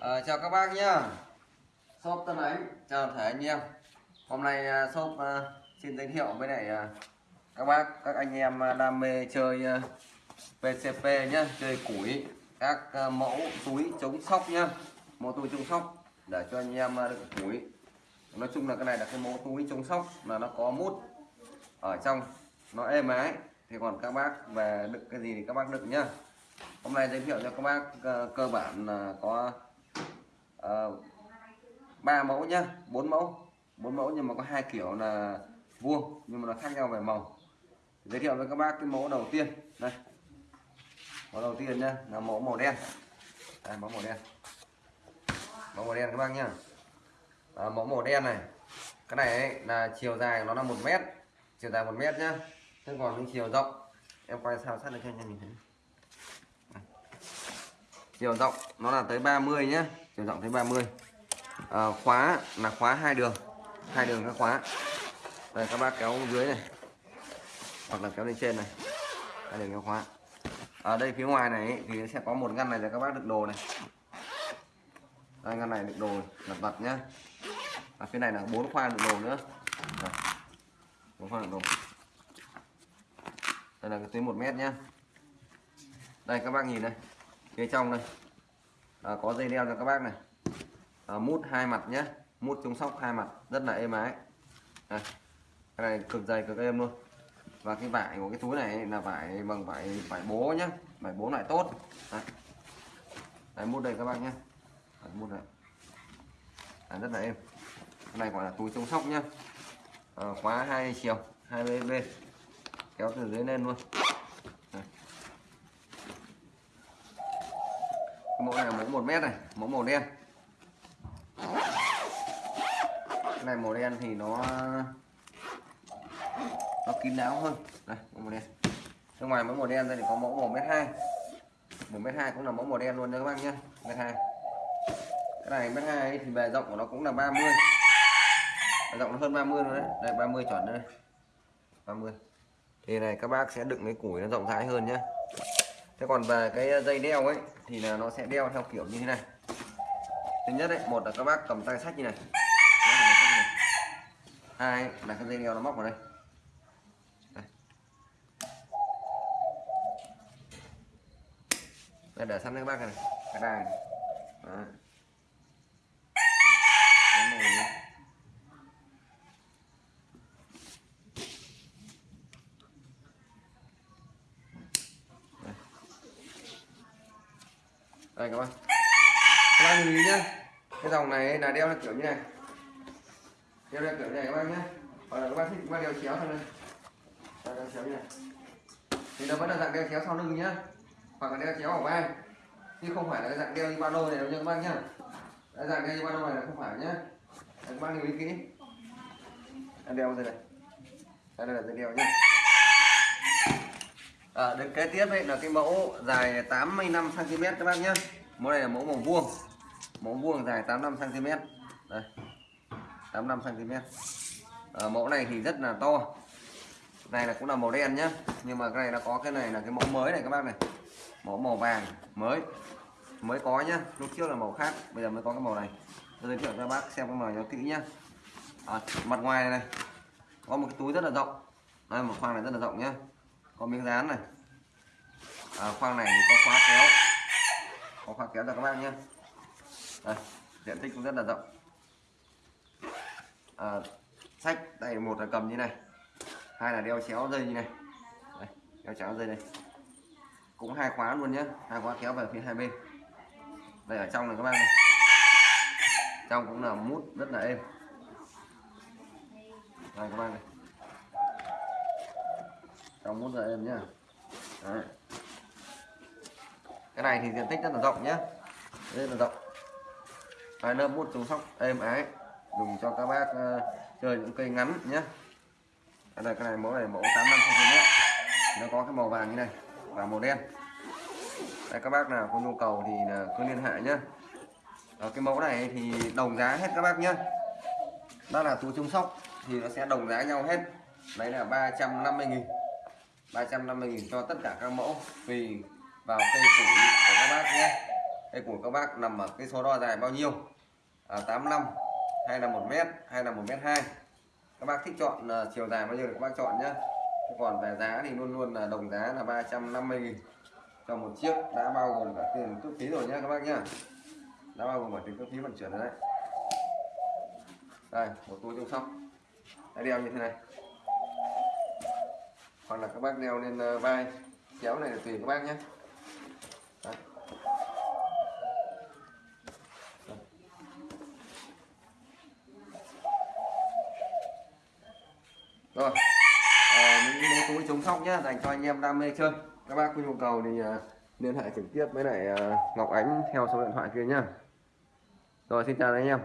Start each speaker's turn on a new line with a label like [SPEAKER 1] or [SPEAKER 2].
[SPEAKER 1] À, chào các bác nhá. Shop Tân Ánh. Chào thể anh em. Hôm nay uh, shop uh, xin giới thiệu với lại uh, các bác các anh em à, đam mê chơi à, PCP nhá chơi củi các mẫu túi chống sóc nhá. Mẫu túi chống sóc để cho anh em đựng củi. Nói chung là cái này là cái mẫu túi chống sóc là nó có mút ở trong nó êm ái. Thì còn các bác về đựng cái gì thì các bác đựng nhá. Hôm nay giới thiệu cho các bác cơ bản là có Ờ, ba mẫu nhá bốn mẫu. Bốn mẫu nhưng mà có hai kiểu là vuông nhưng mà nó khác nhau về màu. Giới thiệu với các bác cái mẫu đầu tiên. Đây mẫu đầu tiên nhá là mẫu màu đen. Đây, mẫu màu đen. Mẫu màu đen các bác nhá. À, mẫu màu đen này cái này ấy, là chiều dài nó là một mét. Chiều dài một mét nhá thế còn cái chiều rộng em quay sao sát được cho anh em nhìn thấy. Chiều rộng nó là tới 30 nhá chiều rộng tới 30 à, khóa là khóa hai đường. Hai đường các khóa. Đây các bác kéo dưới này. Hoặc là kéo lên trên này. Hai đường khóa. Ở đây phía ngoài này thì sẽ có một ngăn này là các bác đựng đồ này. Đây ngăn này đựng đồ lặt vặt nhá. Ở phía này là bốn khoang đựng đồ nữa. Bốn khoang đựng đồ. Đây là cái tuyến một mét nhá. Đây các bác nhìn đây. Phía trong đây à, có dây đeo cho các bác này. À, mút hai mặt nhé mút chống sóc hai mặt rất là êm ái. À, cái này cực dày cực êm luôn. Và cái vải của cái túi này là vải bằng vải vải bố nhá. Vải bố loại tốt. À, Đấy, mút đây các bác nhé đấy, mút này à, rất là êm. Cái này gọi là túi chống sóc nhá. À, khóa hai chiều hai bên kéo từ dưới lên luôn Đây. Cái mẫu này là mẫu một mét này, mẫu màu đen. Cái này màu đen thì nó nó kín đáo hơn. Đây, mẫu màu đen. Bên ngoài mẫu màu đen đây thì có mẫu một mét hai. Một mét hai cũng là mẫu màu đen luôn nha các bác nhé, mét hai. Cái này mét hai thì bề rộng của nó cũng là 30 bề rộng nó hơn 30 luôn đấy. Đây 30 chuẩn đây 30 thì này các bác sẽ đựng cái củi nó rộng rãi hơn nhé thế còn về cái dây đeo ấy thì là nó sẽ đeo theo kiểu như thế này. Thứ nhất đấy một là các bác cầm tay sách như này. Hai là cái dây đeo nó móc vào đây. Đây, để sẵn các bác này. Cái đài này. Đó. Cái này này đây các bạn. Các bác nhìn nhá. Cái dòng này là đeo là kiểu như này. Đeo đeo kiểu như này các bạn nhé hoặc là các bạn thích các bạn đeo chéo thôi đây đeo chéo như này. Thì nó vẫn là dạng đeo chéo sau lưng nhá. Hoặc là đeo chéo ở vai. Chứ không phải là dạng đeo như ba lô này đâu nha các bạn nhá. Đấy, dạng đeo như ba lô này là không phải nhá. Đấy, các bạn lưu ý kỹ. Đeo đây này. Đây là dây đeo nhá. Ờ, à, đến kế tiếp ấy là cái mẫu dài 85 cm các bác nhé mẫu này là mẫu màu vuông. Mẫu vuông dài 85 cm đây 85 cm à, mẫu này thì rất là to. Này là cũng là màu đen nhá. Nhưng mà cái này nó có cái này là cái mẫu mới này các bác này. Mẫu màu vàng mới. Mới có nhá. Lúc trước là màu khác bây giờ mới có cái màu này. Tôi giới thiệu cho các bác xem cái màu cho kỹ nhá. À, mặt ngoài này, này có một cái túi rất là rộng. Đây một khoang này rất là rộng nhá có miếng dán này. À, khoang này thì có khóa kéo. Có khóa kéo cho các bác nhé. Đây, diện tích cũng rất là rộng. À, sách đây một là cầm như này. Hai là đeo chéo dây như này. Đây, đeo chéo dây này, cũng hai khóa luôn nhé. Hai khóa kéo về phía hai bên. Đây ở trong này các bác này. Trong cũng là mút rất là êm. Đây các bác này trong mút ra em nhá. Đấy. cái này thì diện tích rất là rộng nhá. Rất là rộng. Hai lớp mút chống sóc êm ái. Dùng cho các bác uh, chơi những cây ngắn nhé đây là cái này mẫu này mẫu 85 cm nó có cái màu vàng như này và màu đen. Đây các bác nào có nhu cầu thì là cứ liên hệ nhé ở ờ, cái mẫu này thì đồng giá hết các bác nhé đó là túi chống sóc thì nó sẽ đồng giá nhau hết. Đấy là 350 nghìn. 350.000 cho tất cả các mẫu tùy vào cây củ của các bác nhé. Cây của các bác nằm ở cái số đo dài bao nhiêu? À, 85 hay là 1 mét hay là 1 mét 2 các bác thích chọn uh, chiều dài bao nhiêu thì các bác chọn nhé. Còn về giá thì luôn luôn là đồng giá là 350 nghìn. Cho một chiếc đã bao gồm cả tiền cước phí rồi nhé các bác nhé. Đã bao gồm cả tiền cước phí vận chuyển rồi đấy. Đây một túi trong sóc đã đeo như thế này hoặc là các bác đeo lên ờ, vai. Kéo này là tùy các bác nhé. Đấy. rồi. À, những mẫu túi chống sóc nhé dành cho anh em đam mê chơi. Các bác có nhu cầu thì ờ, liên hệ trực tiếp với lại ờ, Ngọc Ánh theo số điện thoại kia nhá. Rồi xin chào anh em.